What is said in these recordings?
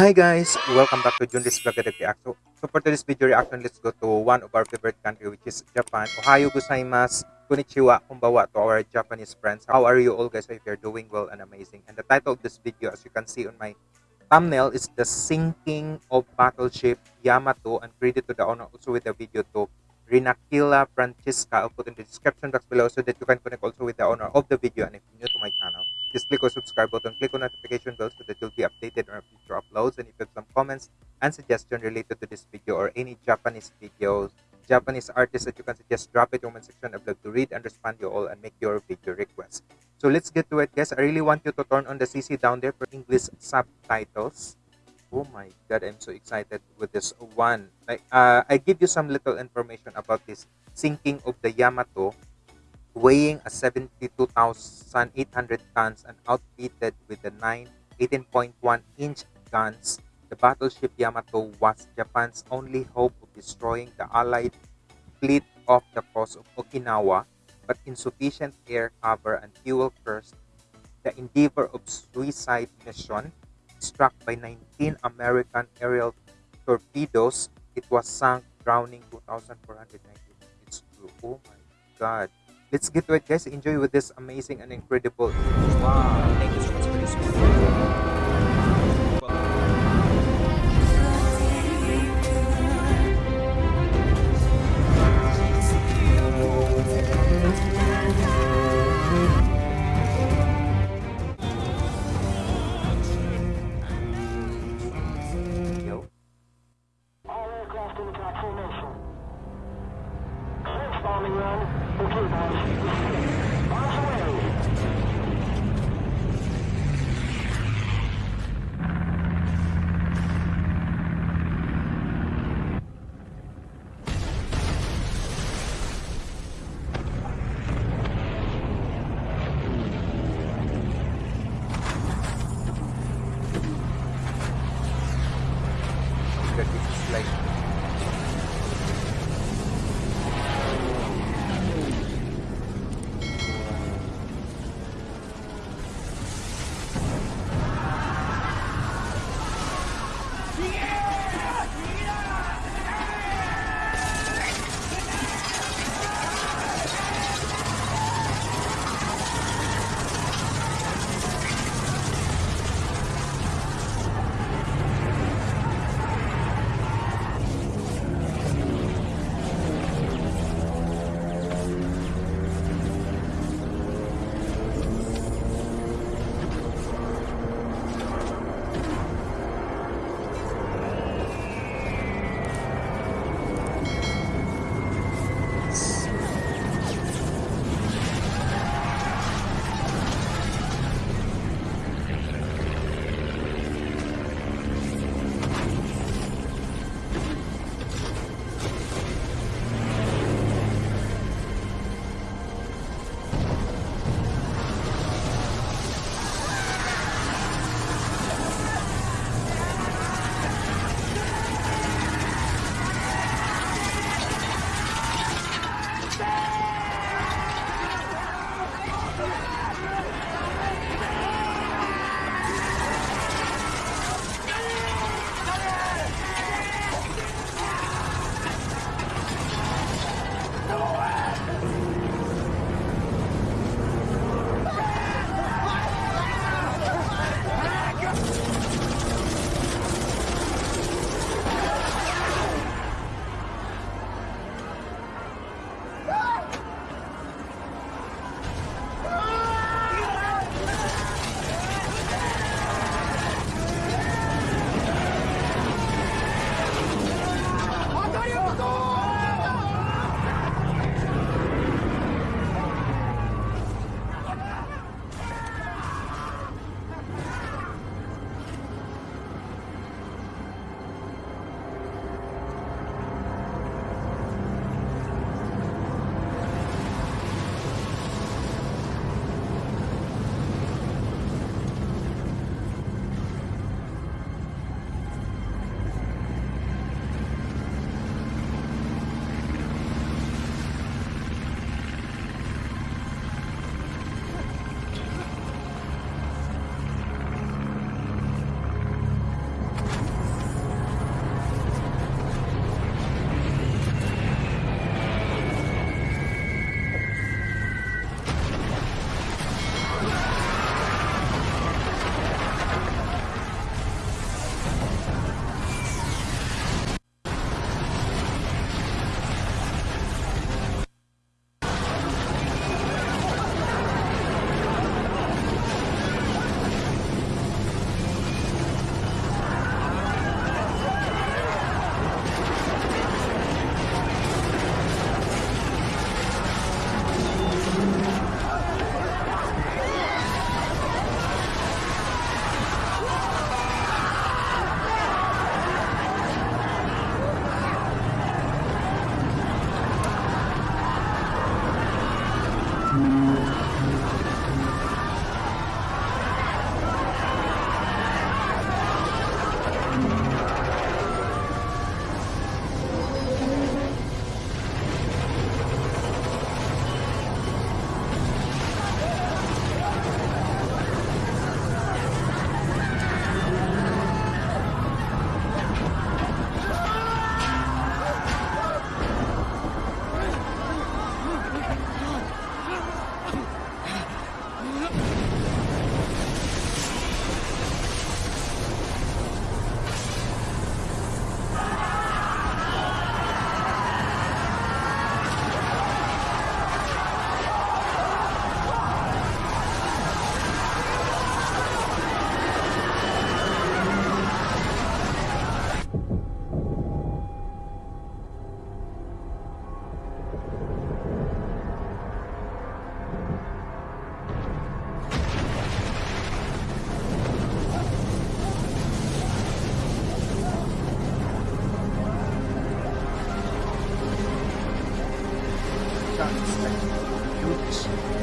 Hi guys, welcome back to Junris Vlog React. So, for today's video reaction, let's go to one of our favorite country which is Japan. Ohayo gozaimasu, konnichiwa, kumbawa to our Japanese friends. How are you all guys? I hope you're doing well and amazing. And the title of this video, as you can see on my thumbnail, is The Sinking of Battleship Yamato. And credit to the owner also with the video to Rinakila Francesca. I'll put in the description box below so that you can connect also with the owner of the video. And if you're new to my channel, just click on subscribe button, click on notification bell so that you'll be updated on future uploads. And if you have some comments and suggestions related to this video or any Japanese videos, Japanese artists that you can suggest, drop it in the comment section. I'd love to read and respond to you all and make your video requests. So let's get to it, guys. I really want you to turn on the CC down there for English subtitles. Oh my god, I'm so excited with this one. Like, uh, I give you some little information about this sinking of the Yamato weighing a 72,800 tons and outfitted with the 9 18.1 inch guns, the battleship Yamato was Japan's only hope of destroying the Allied fleet off the coast of Okinawa, but insufficient air cover and fuel first, the endeavor of suicide mission struck by 19 American aerial torpedoes, it was sunk, drowning 2,490 its crew. Oh my god. Let's get to it, guys. Enjoy with this amazing and incredible. Wow. Thank you so much for this. That this is like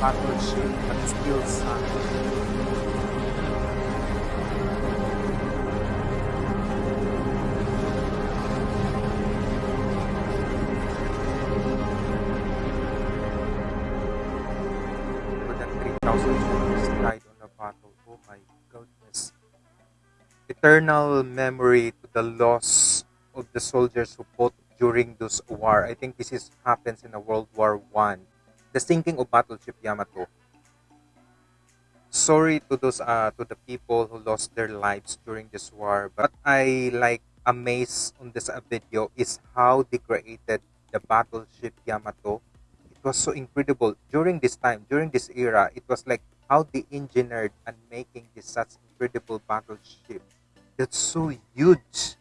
battleship but still sunk. More than 3,000 soldiers died on the battle. Oh my goodness. Eternal memory to the loss of the soldiers who fought during this war. I think this is happens in a World War One. The sinking of battleship Yamato. Sorry to those uh to the people who lost their lives during this war, but I like amazed on this uh, video is how they created the battleship Yamato. It was so incredible during this time, during this era. It was like how they engineered and making this such incredible battleship. That's so huge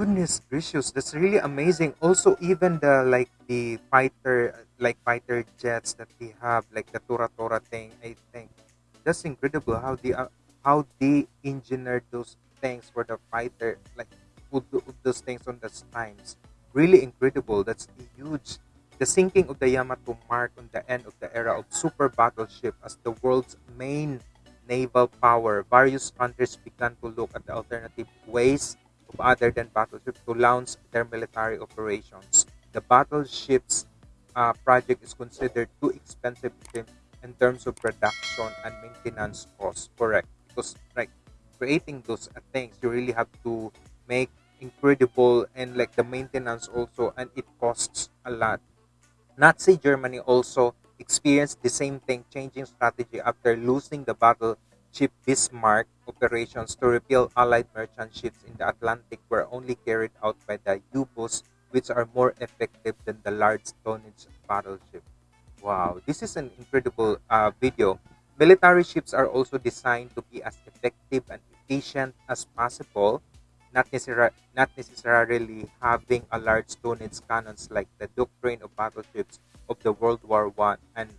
goodness gracious that's really amazing. Also even the like the fighter like fighter jets that they have like the tora tora thing i think. That's incredible how they uh, how they engineered those things for the fighter like put those things on the times really incredible. That's huge the sinking of the yamato marked on the end of the era of super battleship as the world's main naval power. Various countries began to look at the alternative ways of other than battleships to launch their military operations. The battleships uh, project is considered too expensive in, terms of production and maintenance costs. Correct, because like creating those uh, things, you really have to make incredible and like the maintenance also, and it costs a lot. Nazi Germany also experienced the same thing, changing strategy after losing the battleship Bismarck operations to repel Allied merchant ships in the Atlantic were only carried out by the U-boats, which are more effective than the large tonnage battleship. Wow, this is an incredible uh, video. Military ships are also designed to be as effective and efficient as possible, not, necessar- not necessarily having a large tonnage cannons like the doctrine of battleships of the World War One and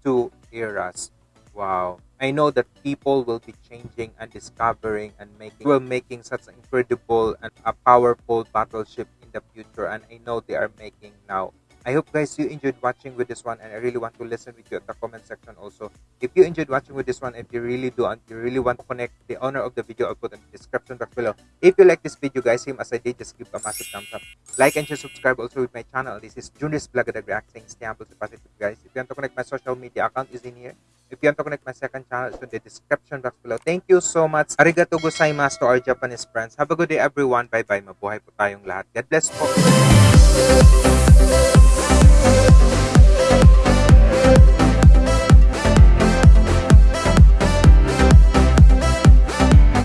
Two eras. Wow. I know that people will be changing and discovering and making will making such an incredible and a powerful battleship in the future and I know they are making now. I hope guys you enjoyed watching with this one and I really want to listen with you at the comment section also. If you enjoyed watching with this one, if you really do and you really want to connect the owner of the video, I'll put in the description box below. If you like this video guys, same as I did, just give a massive thumbs up. Like and share, subscribe also with my channel. This is Junior's Vlog at the React stay humble, positive guys. If you want to connect my social media account is in here. If you want to connect my second channel, it's in the description box below. Thank you so much. Arigato gozaimasu to our Japanese friends. Have a good day everyone. Bye-bye. Mabuhay po tayong lahat. God bless po.